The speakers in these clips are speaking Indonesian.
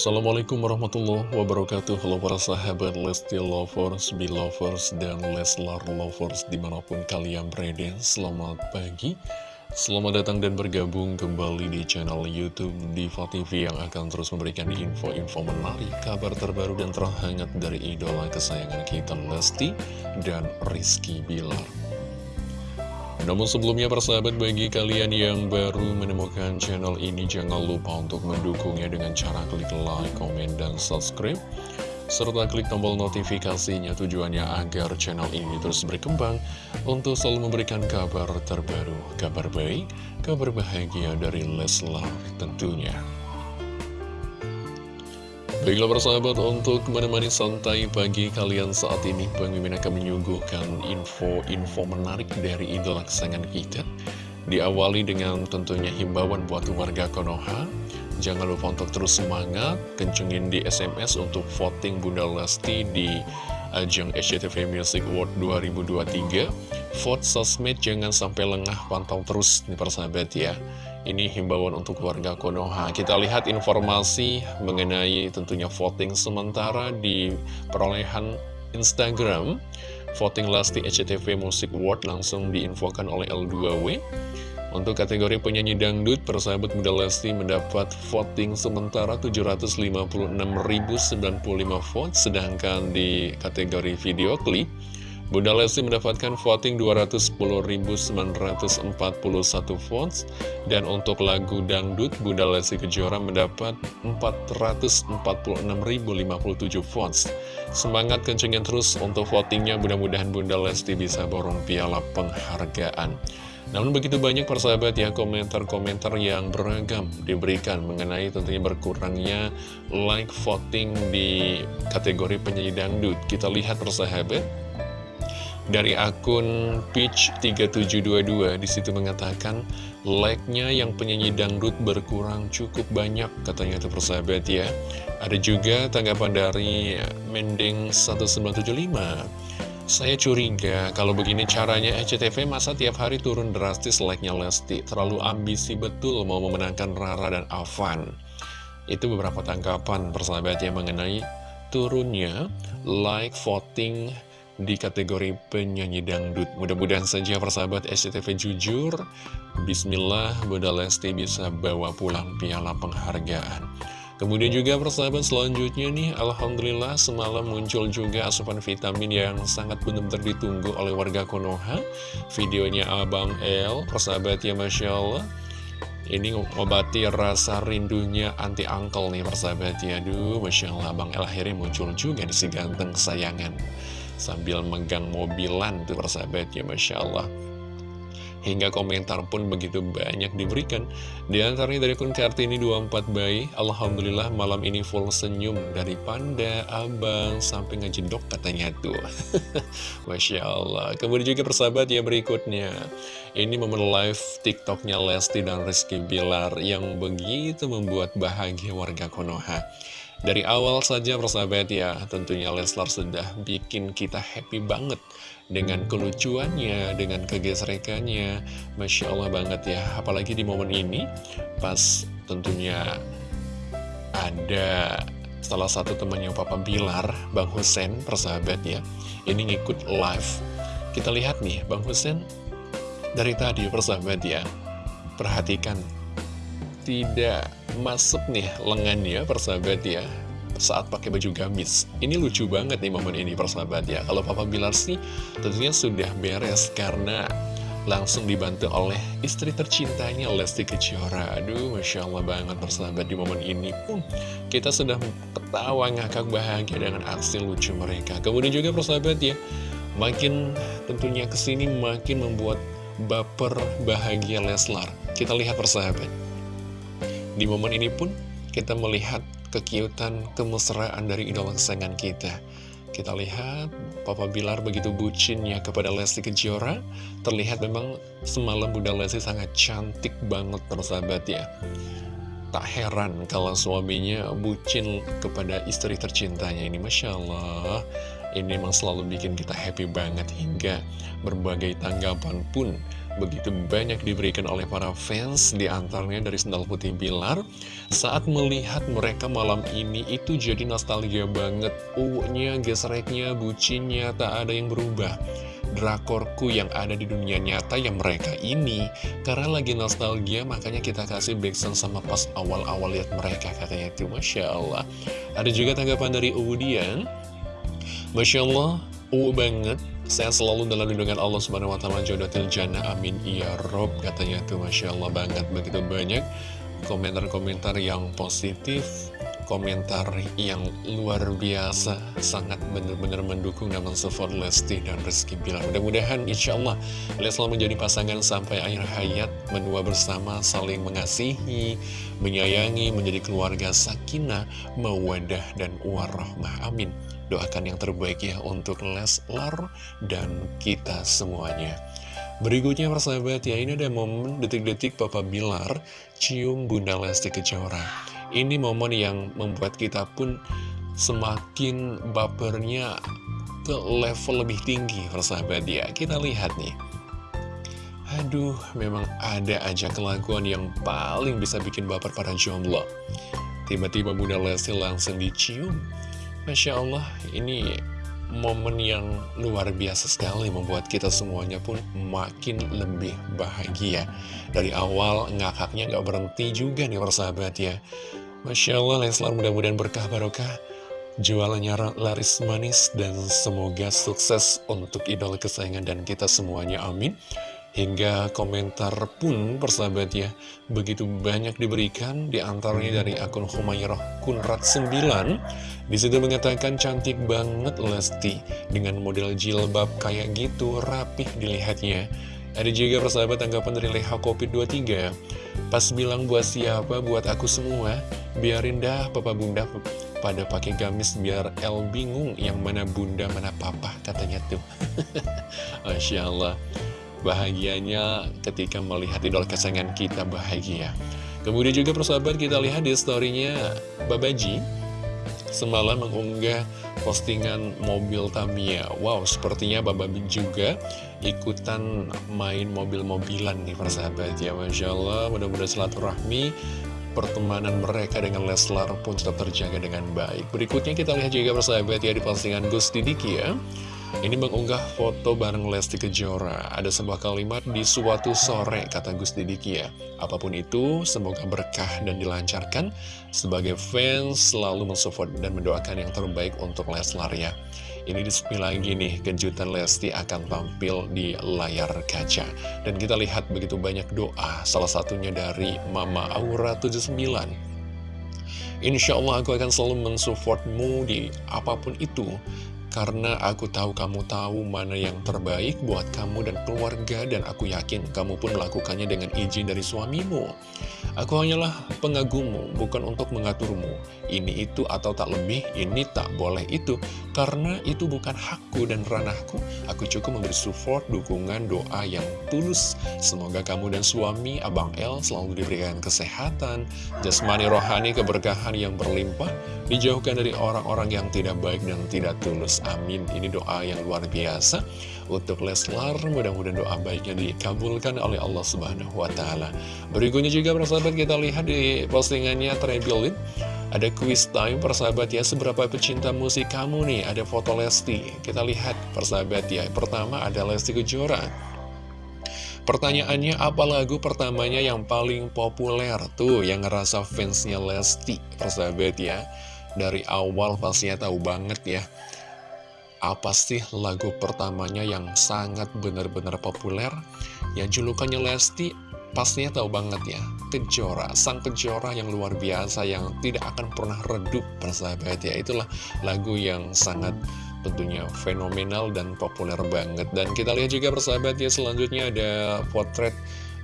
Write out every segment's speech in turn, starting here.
Assalamualaikum warahmatullahi wabarakatuh. Halo para sahabat Lesti Lovers, Belovers, dan Leslar Lovers di mana pun kalian berada. Selamat pagi. Selamat datang dan bergabung kembali di channel Youtube Diva TV Yang akan terus memberikan info-info menarik Kabar terbaru dan terhangat dari idola kesayangan kita Lesti dan Rizky Bilar namun sebelumnya persahabat bagi kalian yang baru menemukan channel ini jangan lupa untuk mendukungnya dengan cara klik like, komen, dan subscribe serta klik tombol notifikasinya tujuannya agar channel ini terus berkembang untuk selalu memberikan kabar terbaru, kabar baik, kabar bahagia dari Leslar tentunya. Baiklah persahabat, untuk menemani santai pagi kalian saat ini, Mimin akan menyuguhkan info-info menarik dari idola kesayangan kita. Diawali dengan tentunya himbauan buat warga Konoha. Jangan lupa untuk terus semangat, kencengin di SMS untuk voting Bunda Lesti di ajang SCTV Music Award 2023. Vote sosmed jangan sampai lengah, pantau terus nih persahabat ya. Ini himbauan untuk warga Konoha. Kita lihat informasi mengenai tentunya voting sementara di perolehan Instagram. Voting Lesti SCTV Music Award langsung diinfokan oleh L2W. Untuk kategori penyanyi dangdut, persahabat muda Lesti mendapat voting sementara 756.095 vote, sedangkan di kategori video klip, Bunda Lesti mendapatkan voting 210.941 votes dan untuk lagu dangdut Bunda Lesti Kejora mendapat 446.057 votes. Semangat kencengin terus untuk votingnya mudah-mudahan Bunda Lesti bisa borong piala penghargaan. Namun begitu banyak persahabat ya komentar-komentar yang beragam diberikan mengenai tentunya berkurangnya like voting di kategori penyanyi dangdut. Kita lihat persahabat dari akun Peach3722 di situ mengatakan like-nya yang penyanyi dangdut berkurang cukup banyak katanya itu persahabat ya. Ada juga tanggapan dari Mending 1975. Saya curiga kalau begini caranya SCTV masa tiap hari turun drastis like-nya Lesti. Terlalu ambisi betul mau memenangkan Rara dan Avan. Itu beberapa tanggapan persahabat yang mengenai turunnya like voting di kategori penyanyi dangdut. Mudah-mudahan saja persahabat SCTV jujur, Bismillah Bunda Lesti bisa bawa pulang piala penghargaan. Kemudian juga persahabat selanjutnya nih, Alhamdulillah semalam muncul juga asupan vitamin yang sangat benar-benar ditunggu oleh warga Konoha. Videonya Abang L, persahabat ya Masya Allah. Ini ngobati rasa rindunya anti angkel nih persahabat ya. Aduh, Masya Allah, Abang L akhirnya muncul juga di si ganteng kesayangan sambil megang mobilan tuh persahabat ya Masya Allah. Hingga komentar pun begitu banyak diberikan. Di antaranya dari akun Kartini 24 bayi Alhamdulillah malam ini full senyum Dari Panda, Abang, sampai ngejendok katanya tuh. Masya Allah. Kemudian juga persahabat ya berikutnya. Ini momen live tiktoknya Lesti dan Rizky Bilar Yang begitu membuat bahagia warga Konoha dari awal saja persahabat ya, tentunya Leslar sudah bikin kita happy banget dengan kelucuannya, dengan kegesrekannya. Masya Allah banget ya, apalagi di momen ini, pas tentunya ada salah satu temannya Papa Bilar, Bang Husen, persahabat ya, ini ngikut live. Kita lihat nih, Bang Husen dari tadi persahabat ya, perhatikan tidak masuk nih lengannya persahabat ya. Saat pakai baju gamis. Ini lucu banget nih momen ini persahabat ya. Kalau Papa Bilar sih tentunya sudah beres karena langsung dibantu oleh istri tercintanya Lesti Kejora. Aduh Masya Allah banget persahabat di momen ini pun kita sudah ketawa ngakak bahagia dengan aksi lucu mereka. Kemudian juga persahabat ya makin tentunya ke sini makin membuat baper bahagia Leslar. Kita lihat persahabat di momen ini pun kita melihat kekiutan, kemesraan dari idola kesayangan kita. Kita lihat Papa Bilar begitu bucinnya kepada Lesti Kejora. Terlihat memang semalam Bunda Lesti sangat cantik banget persahabat ya. Tak heran kalau suaminya bucin kepada istri tercintanya ini Masya Allah Ini memang selalu bikin kita happy banget hingga berbagai tanggapan pun begitu banyak diberikan oleh para fans di antaranya dari Sendal Putih Bilar. Saat melihat mereka malam ini itu jadi nostalgia banget. Unya gesreknya bucinnya tak ada yang berubah. Drakorku yang ada di dunia nyata yang mereka ini karena lagi nostalgia makanya kita kasih backsound sama pas awal-awal lihat mereka katanya. Itu Masya Allah. Ada juga tanggapan dari Udian Masya Allah Uh banget. Saya selalu dalam lindungan Allah Subhanahu wa taala jodoh jannah. Amin. Ya rob katanya tuh Masya Allah banget. Begitu banyak komentar-komentar yang positif komentar yang luar biasa sangat benar-benar mendukung namun support Lesti dan Rizky Bilar. Mudah-mudahan insya Allah Leslar menjadi pasangan sampai akhir hayat menua bersama saling mengasihi menyayangi menjadi keluarga sakinah mawadah dan warahmah. Amin Doakan yang terbaik ya untuk Leslar dan kita semuanya. Berikutnya persahabat ya, ini ada momen detik-detik Papa Bilar cium Bunda Lesti Kejora. Ini momen yang membuat kita pun semakin bapernya ke level lebih tinggi persahabat ya. Kita lihat nih. Aduh, memang ada aja kelakuan yang paling bisa bikin baper para jomblo. Tiba-tiba Bunda Lesti langsung dicium Masya Allah, ini momen yang luar biasa sekali membuat kita semuanya pun makin lebih bahagia. Dari awal ngakaknya nggak berhenti juga nih persahabat ya. Masya Allah, Leslar mudah-mudahan berkah barokah. Jualannya laris manis dan semoga sukses untuk idola kesayangan dan kita semuanya. Amin. Hingga komentar pun persahabat ya Begitu banyak diberikan di antaranya dari akun Humairah Kunrat 9 Di situ mengatakan cantik banget Lesti Dengan model jilbab kayak gitu rapih dilihatnya. Ada juga persahabat tanggapan dari Leha Kopi 23 Pas bilang buat siapa buat aku semua Biarin dah papa bunda pada pakai gamis biar El bingung yang mana bunda mana papa katanya tuh. Masya Allah bahagianya ketika melihat idol kesayangan kita bahagia. Kemudian juga persahabat kita lihat di storynya Babaji Semalam mengunggah postingan mobil Tamiya. Wow, sepertinya Babaji juga ikutan main mobil-mobilan nih persahabat. Ya Masya Allah, mudah-mudahan silaturahmi pertemanan mereka dengan Leslar pun tetap terjaga dengan baik. Berikutnya kita lihat juga persahabat ya di postingan Gusti Diki ya ini mengunggah foto bareng Lesti Kejora. Ada sebuah kalimat di suatu sore, kata Gus Didiki ya. Apa pun itu, semoga berkah dan dilancarkan. Sebagai fans, selalu mensupport dan mendoakan yang terbaik untuk Leslar ya. Ini di lagi nih, kejutan Lesti akan tampil di layar kaca. Dan kita lihat begitu banyak doa, salah satunya dari Mama Aura 79. Insya Allah aku akan selalu mensupportmu di apa pun itu karena aku tahu kamu tahu mana yang terbaik buat kamu dan keluarga dan aku yakin kamu pun melakukannya dengan izin dari suamimu. Aku hanyalah pengagummu, bukan untuk mengaturmu. Ini itu atau tak lebih, ini tak boleh itu. Karena itu bukan hakku dan ranahku. Aku cukup memberi support, dukungan, doa yang tulus. Semoga kamu dan suami, Abang El, selalu diberikan kesehatan, jasmani rohani, keberkahan yang berlimpah, dijauhkan dari orang-orang yang tidak baik dan tidak tulus. Amin. Ini doa yang luar biasa untuk Leslar. Mudah-mudahan doa baiknya dikabulkan oleh Allah Subhanahu wa Ta'ala. Berikutnya juga, persahabat, kita lihat di postingannya Trebilin. Ada quiz time, persahabat ya. Seberapa pecinta musik kamu nih? Ada foto Lesti. Kita lihat, persahabat ya. Pertama ada Lesti Kejora. Pertanyaannya apa lagu pertamanya yang paling populer tuh yang ngerasa fansnya Lesti persahabat ya dari awal pastinya tahu banget ya apa sih lagu pertamanya yang sangat benar-benar populer? Ya julukannya Lesti pastinya tahu banget ya Kejora, sang kejora yang luar biasa yang tidak akan pernah redup persahabat ya. Itulah lagu yang sangat tentunya fenomenal dan populer banget. Dan kita lihat juga persahabat ya selanjutnya ada potret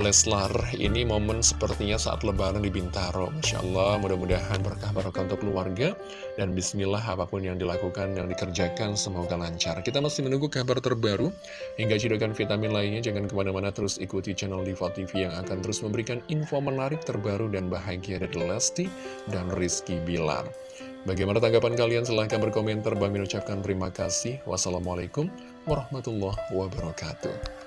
Leslar ini momen sepertinya saat lebaran di Bintaro. Masya Allah mudah-mudahan berkah barokah untuk keluarga. Dan bismillah apa pun yang dilakukan yang dikerjakan semoga lancar. Kita masih menunggu kabar terbaru. Hingga cidukan vitamin lainnya Jangan ke mana-mana terus ikuti channel Diva TV Yang akan terus memberikan info menarik terbaru dan bahagia dari Lesti dan Rizky Bilar. Bagaimana tanggapan kalian? Silahkan berkomentar. Bang ucapkan terima kasih. Wassalamualaikum warahmatullahi wabarakatuh